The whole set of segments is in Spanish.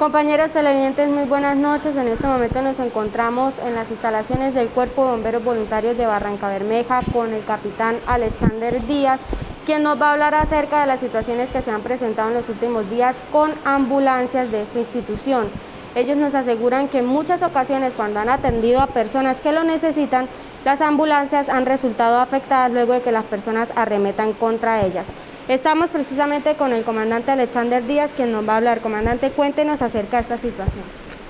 Compañeros televidentes, muy buenas noches. En este momento nos encontramos en las instalaciones del Cuerpo de Bomberos Voluntarios de Barranca Bermeja con el capitán Alexander Díaz, quien nos va a hablar acerca de las situaciones que se han presentado en los últimos días con ambulancias de esta institución. Ellos nos aseguran que en muchas ocasiones cuando han atendido a personas que lo necesitan, las ambulancias han resultado afectadas luego de que las personas arremetan contra ellas. Estamos precisamente con el comandante Alexander Díaz, quien nos va a hablar. Comandante, cuéntenos acerca de esta situación.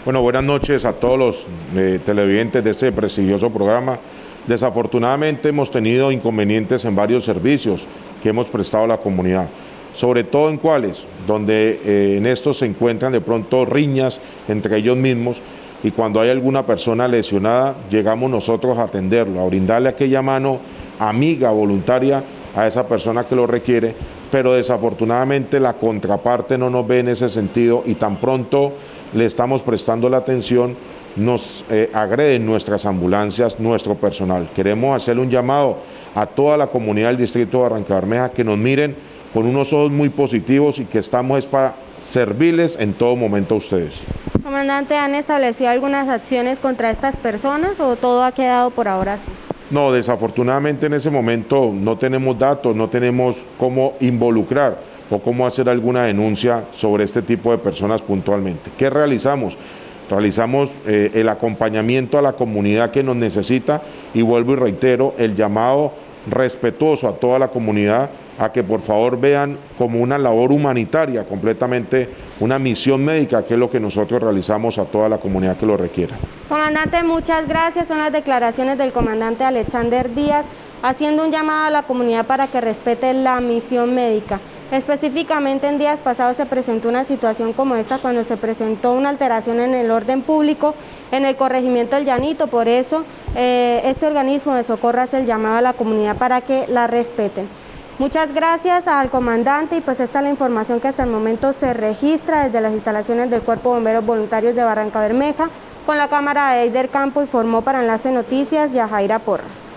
Bueno, buenas noches a todos los eh, televidentes de este prestigioso programa. Desafortunadamente hemos tenido inconvenientes en varios servicios que hemos prestado a la comunidad, sobre todo en cuáles, donde eh, en estos se encuentran de pronto riñas entre ellos mismos y cuando hay alguna persona lesionada llegamos nosotros a atenderlo, a brindarle aquella mano amiga, voluntaria a esa persona que lo requiere, pero desafortunadamente la contraparte no nos ve en ese sentido y tan pronto le estamos prestando la atención, nos eh, agreden nuestras ambulancias, nuestro personal. Queremos hacerle un llamado a toda la comunidad del distrito de Barranca Bermeja que nos miren con unos ojos muy positivos y que estamos para servirles en todo momento a ustedes. Comandante, ¿han establecido algunas acciones contra estas personas o todo ha quedado por ahora así? No, desafortunadamente en ese momento no tenemos datos, no tenemos cómo involucrar o cómo hacer alguna denuncia sobre este tipo de personas puntualmente. ¿Qué realizamos? Realizamos eh, el acompañamiento a la comunidad que nos necesita y vuelvo y reitero el llamado respetuoso a toda la comunidad a que por favor vean como una labor humanitaria, completamente una misión médica, que es lo que nosotros realizamos a toda la comunidad que lo requiera. Comandante, muchas gracias. Son las declaraciones del comandante Alexander Díaz, haciendo un llamado a la comunidad para que respete la misión médica. Específicamente en días pasados se presentó una situación como esta cuando se presentó una alteración en el orden público en el corregimiento del Llanito, por eso eh, este organismo de socorro hace el llamado a la comunidad para que la respeten. Muchas gracias al comandante y pues esta es la información que hasta el momento se registra desde las instalaciones del Cuerpo de Bomberos Voluntarios de Barranca Bermeja con la cámara de Eider Campo y formó para Enlace Noticias Yajaira Porras.